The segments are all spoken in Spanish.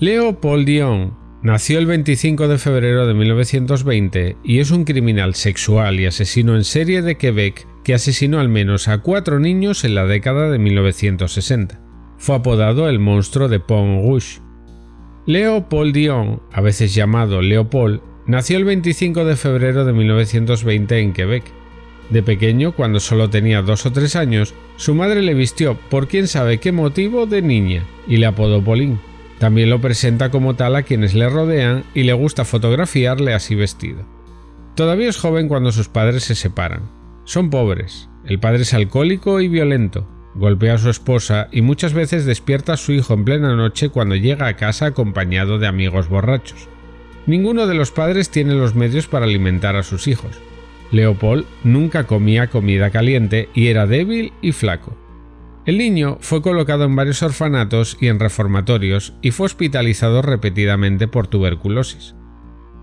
Leo Paul Dion nació el 25 de febrero de 1920 y es un criminal sexual y asesino en serie de Quebec que asesinó al menos a cuatro niños en la década de 1960. Fue apodado el monstruo de Pont Rouge. Leo Paul Dion, a veces llamado Leopold, nació el 25 de febrero de 1920 en Quebec. De pequeño, cuando solo tenía dos o tres años, su madre le vistió por quién sabe qué motivo de niña y le apodó Pauline. También lo presenta como tal a quienes le rodean y le gusta fotografiarle así vestido. Todavía es joven cuando sus padres se separan. Son pobres, el padre es alcohólico y violento, golpea a su esposa y muchas veces despierta a su hijo en plena noche cuando llega a casa acompañado de amigos borrachos. Ninguno de los padres tiene los medios para alimentar a sus hijos. Leopold nunca comía comida caliente y era débil y flaco. El niño fue colocado en varios orfanatos y en reformatorios y fue hospitalizado repetidamente por tuberculosis.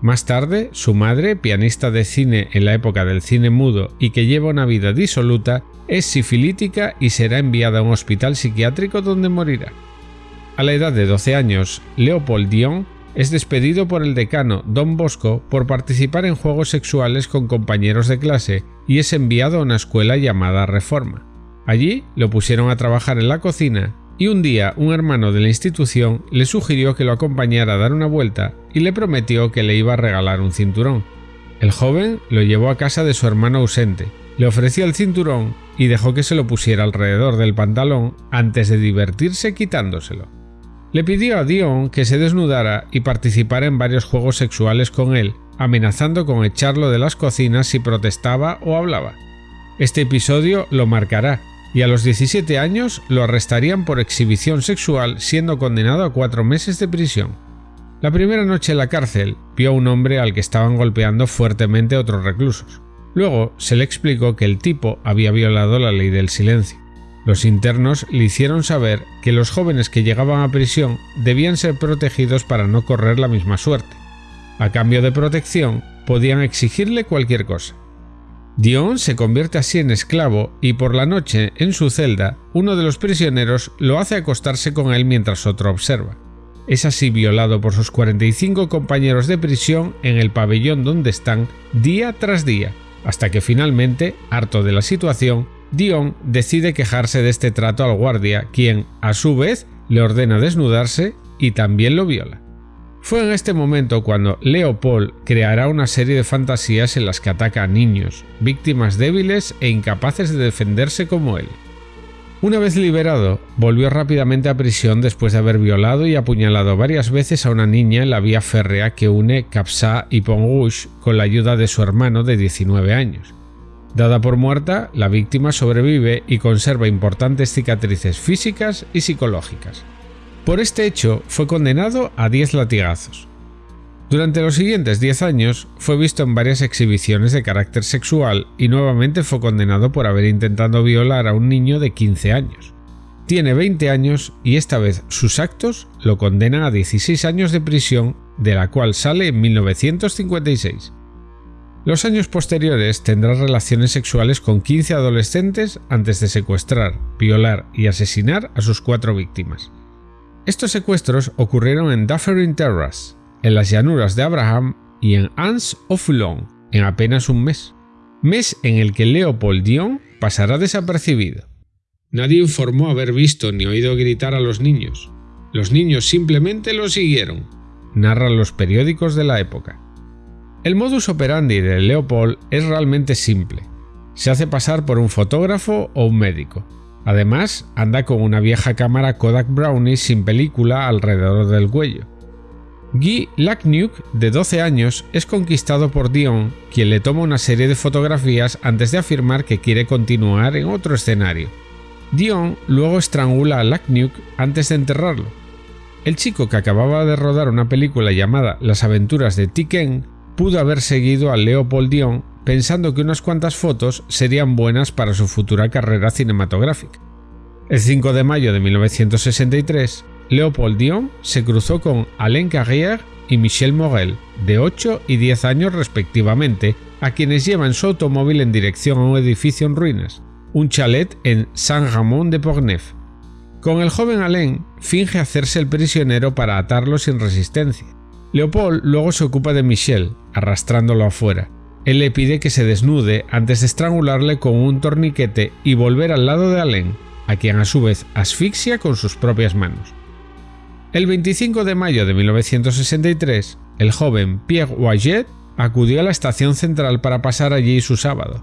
Más tarde, su madre, pianista de cine en la época del cine mudo y que lleva una vida disoluta, es sifilítica y será enviada a un hospital psiquiátrico donde morirá. A la edad de 12 años, Leopold Dion es despedido por el decano Don Bosco por participar en juegos sexuales con compañeros de clase y es enviado a una escuela llamada Reforma. Allí lo pusieron a trabajar en la cocina y un día un hermano de la institución le sugirió que lo acompañara a dar una vuelta y le prometió que le iba a regalar un cinturón. El joven lo llevó a casa de su hermano ausente, le ofreció el cinturón y dejó que se lo pusiera alrededor del pantalón antes de divertirse quitándoselo. Le pidió a Dion que se desnudara y participara en varios juegos sexuales con él, amenazando con echarlo de las cocinas si protestaba o hablaba. Este episodio lo marcará y a los 17 años lo arrestarían por exhibición sexual siendo condenado a cuatro meses de prisión. La primera noche en la cárcel vio a un hombre al que estaban golpeando fuertemente otros reclusos. Luego se le explicó que el tipo había violado la ley del silencio. Los internos le hicieron saber que los jóvenes que llegaban a prisión debían ser protegidos para no correr la misma suerte. A cambio de protección, podían exigirle cualquier cosa. Dion se convierte así en esclavo y por la noche, en su celda, uno de los prisioneros lo hace acostarse con él mientras otro observa. Es así violado por sus 45 compañeros de prisión en el pabellón donde están día tras día, hasta que finalmente, harto de la situación, Dion decide quejarse de este trato al guardia, quien, a su vez, le ordena desnudarse y también lo viola. Fue en este momento cuando Leopold creará una serie de fantasías en las que ataca a niños, víctimas débiles e incapaces de defenderse como él. Una vez liberado, volvió rápidamente a prisión después de haber violado y apuñalado varias veces a una niña en la vía férrea que une Capsa y Pont Rouge con la ayuda de su hermano de 19 años. Dada por muerta, la víctima sobrevive y conserva importantes cicatrices físicas y psicológicas. Por este hecho fue condenado a 10 latigazos. Durante los siguientes 10 años fue visto en varias exhibiciones de carácter sexual y nuevamente fue condenado por haber intentado violar a un niño de 15 años. Tiene 20 años y esta vez sus actos lo condenan a 16 años de prisión, de la cual sale en 1956. Los años posteriores tendrá relaciones sexuales con 15 adolescentes antes de secuestrar, violar y asesinar a sus cuatro víctimas. Estos secuestros ocurrieron en Dufferin Terrace, en las llanuras de Abraham y en Anse of Foulon en apenas un mes, mes en el que Leopold Dion pasará desapercibido. Nadie informó haber visto ni oído gritar a los niños. Los niños simplemente lo siguieron, narran los periódicos de la época. El modus operandi de Leopold es realmente simple. Se hace pasar por un fotógrafo o un médico, Además, anda con una vieja cámara Kodak Brownie sin película alrededor del cuello. Guy Lacnuc, de 12 años, es conquistado por Dion, quien le toma una serie de fotografías antes de afirmar que quiere continuar en otro escenario. Dion luego estrangula a Lacnuc antes de enterrarlo. El chico que acababa de rodar una película llamada Las aventuras de Tiken pudo haber seguido a Leopold Dion pensando que unas cuantas fotos serían buenas para su futura carrera cinematográfica. El 5 de mayo de 1963, Leopold Dion se cruzó con Alain Carrière y Michel Morel, de 8 y 10 años respectivamente, a quienes llevan su automóvil en dirección a un edificio en ruinas, un chalet en Saint-Ramond de Portneuf. Con el joven Alain finge hacerse el prisionero para atarlo sin resistencia. Leopold luego se ocupa de Michel, arrastrándolo afuera. Él le pide que se desnude antes de estrangularle con un torniquete y volver al lado de Alain, a quien a su vez asfixia con sus propias manos. El 25 de mayo de 1963, el joven Pierre Wayet acudió a la estación central para pasar allí su sábado.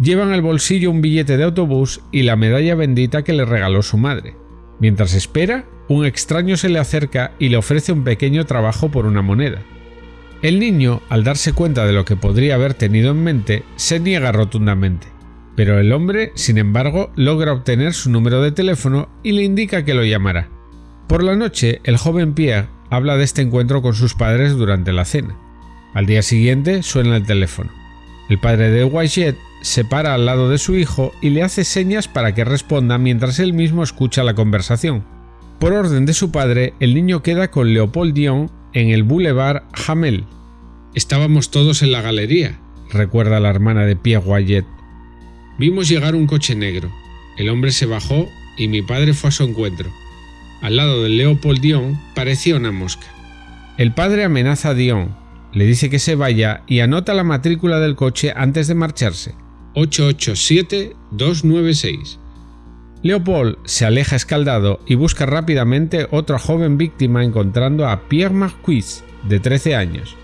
Lleva en el bolsillo un billete de autobús y la medalla bendita que le regaló su madre. Mientras espera, un extraño se le acerca y le ofrece un pequeño trabajo por una moneda. El niño, al darse cuenta de lo que podría haber tenido en mente, se niega rotundamente. Pero el hombre, sin embargo, logra obtener su número de teléfono y le indica que lo llamará. Por la noche, el joven Pierre habla de este encuentro con sus padres durante la cena. Al día siguiente suena el teléfono. El padre de Wayet se para al lado de su hijo y le hace señas para que responda mientras él mismo escucha la conversación. Por orden de su padre, el niño queda con Leopold Dion en el Boulevard Hamel. Estábamos todos en la galería, recuerda la hermana de Pierre Wayet. Vimos llegar un coche negro. El hombre se bajó y mi padre fue a su encuentro. Al lado de Leopold Dion parecía una mosca. El padre amenaza a Dion, le dice que se vaya y anota la matrícula del coche antes de marcharse. 887-296. Leopold se aleja escaldado y busca rápidamente otra joven víctima encontrando a Pierre Marquis, de 13 años.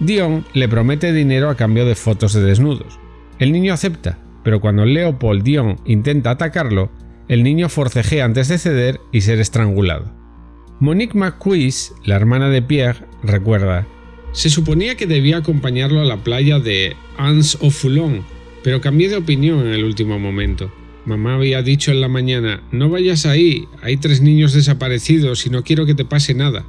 Dion le promete dinero a cambio de fotos de desnudos. El niño acepta, pero cuando Leopold Dion intenta atacarlo, el niño forcejea antes de ceder y ser estrangulado. Monique Marquis, la hermana de Pierre, recuerda se suponía que debía acompañarlo a la playa de Anse au Foulon, pero cambié de opinión en el último momento. Mamá había dicho en la mañana, no vayas ahí, hay tres niños desaparecidos y no quiero que te pase nada.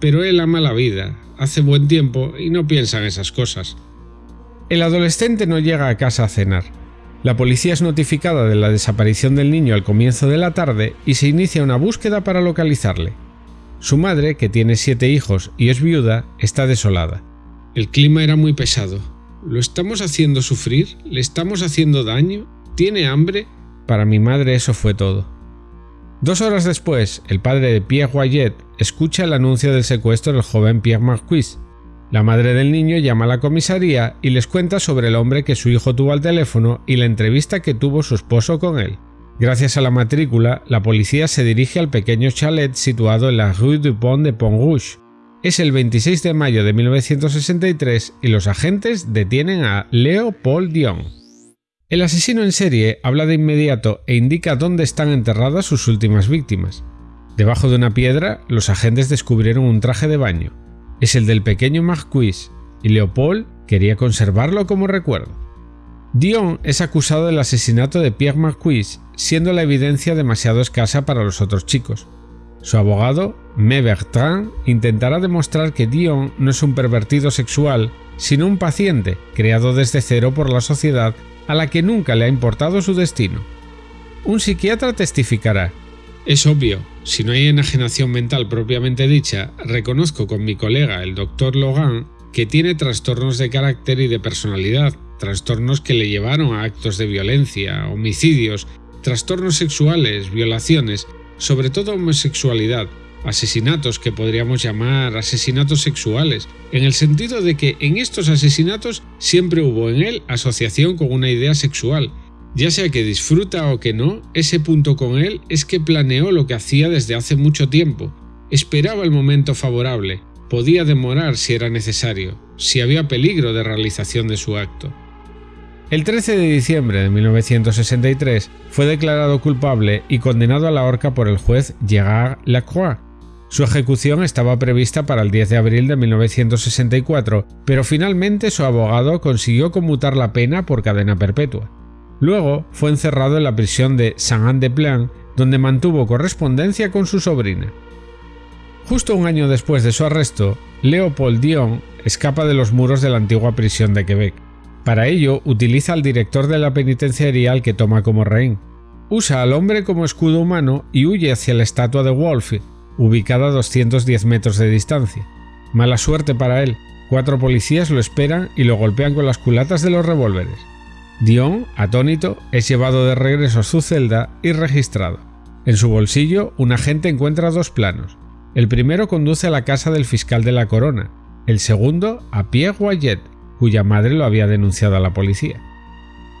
Pero él ama la vida, hace buen tiempo y no piensa en esas cosas. El adolescente no llega a casa a cenar. La policía es notificada de la desaparición del niño al comienzo de la tarde y se inicia una búsqueda para localizarle. Su madre, que tiene siete hijos y es viuda, está desolada. El clima era muy pesado. ¿Lo estamos haciendo sufrir? ¿Le estamos haciendo daño? ¿Tiene hambre? Para mi madre eso fue todo. Dos horas después, el padre de Pierre Wayet escucha el anuncio del secuestro del joven Pierre Marquis. La madre del niño llama a la comisaría y les cuenta sobre el hombre que su hijo tuvo al teléfono y la entrevista que tuvo su esposo con él. Gracias a la matrícula, la policía se dirige al pequeño chalet situado en la Rue du Pont de Pont-Rouge. Es el 26 de mayo de 1963 y los agentes detienen a Leo Dion. El asesino en serie habla de inmediato e indica dónde están enterradas sus últimas víctimas. Debajo de una piedra, los agentes descubrieron un traje de baño. Es el del pequeño Marquis, y Leopold quería conservarlo como recuerdo. Dion es acusado del asesinato de Pierre Marquis, siendo la evidencia demasiado escasa para los otros chicos. Su abogado, Me Bertrand, intentará demostrar que Dion no es un pervertido sexual, sino un paciente creado desde cero por la sociedad a la que nunca le ha importado su destino. Un psiquiatra testificará. Es obvio, si no hay enajenación mental propiamente dicha, reconozco con mi colega el doctor Logan que tiene trastornos de carácter y de personalidad, trastornos que le llevaron a actos de violencia, homicidios, trastornos sexuales, violaciones, sobre todo homosexualidad, asesinatos que podríamos llamar asesinatos sexuales, en el sentido de que en estos asesinatos siempre hubo en él asociación con una idea sexual, ya sea que disfruta o que no, ese punto con él es que planeó lo que hacía desde hace mucho tiempo, esperaba el momento favorable, podía demorar si era necesario, si había peligro de realización de su acto. El 13 de diciembre de 1963 fue declarado culpable y condenado a la horca por el juez Gerard Lacroix. Su ejecución estaba prevista para el 10 de abril de 1964, pero finalmente su abogado consiguió conmutar la pena por cadena perpetua. Luego fue encerrado en la prisión de Saint-Anne-de-Plan, donde mantuvo correspondencia con su sobrina. Justo un año después de su arresto, Leopold Dion escapa de los muros de la antigua prisión de Quebec. Para ello, utiliza al director de la penitenciaría al que toma como rehén. Usa al hombre como escudo humano y huye hacia la estatua de Wolf, ubicada a 210 metros de distancia. Mala suerte para él, cuatro policías lo esperan y lo golpean con las culatas de los revólveres. Dion, atónito, es llevado de regreso a su celda y registrado. En su bolsillo, un agente encuentra dos planos. El primero conduce a la casa del fiscal de la corona, el segundo a Pierre Wayet, cuya madre lo había denunciado a la policía.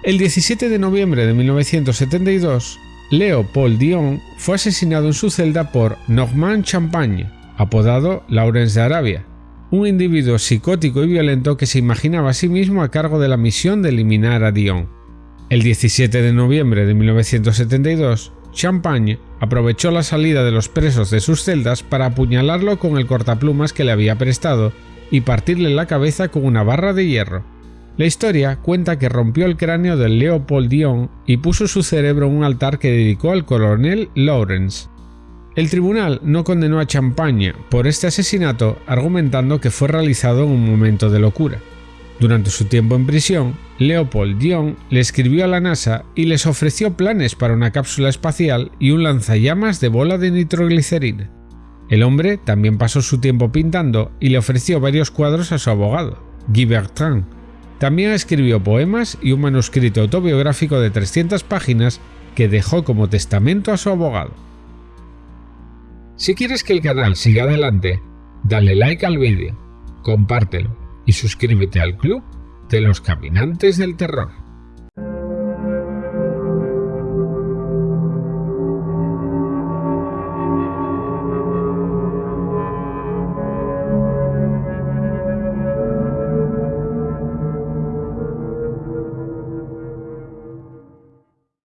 El 17 de noviembre de 1972, Leo Paul Dion fue asesinado en su celda por Normand Champagne, apodado Lawrence de Arabia, un individuo psicótico y violento que se imaginaba a sí mismo a cargo de la misión de eliminar a Dion. El 17 de noviembre de 1972, Champagne aprovechó la salida de los presos de sus celdas para apuñalarlo con el cortaplumas que le había prestado y partirle la cabeza con una barra de hierro. La historia cuenta que rompió el cráneo de Leopold Dion y puso su cerebro en un altar que dedicó al coronel Lawrence. El tribunal no condenó a Champagne por este asesinato argumentando que fue realizado en un momento de locura. Durante su tiempo en prisión, Leopold Dion le escribió a la NASA y les ofreció planes para una cápsula espacial y un lanzallamas de bola de nitroglicerina. El hombre también pasó su tiempo pintando y le ofreció varios cuadros a su abogado, Guy Bertrand. También escribió poemas y un manuscrito autobiográfico de 300 páginas que dejó como testamento a su abogado. Si quieres que el canal siga adelante, dale like al vídeo, compártelo y suscríbete al club de los caminantes del terror.